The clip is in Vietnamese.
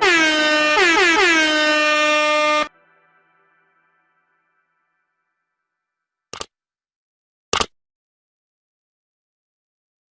Bye.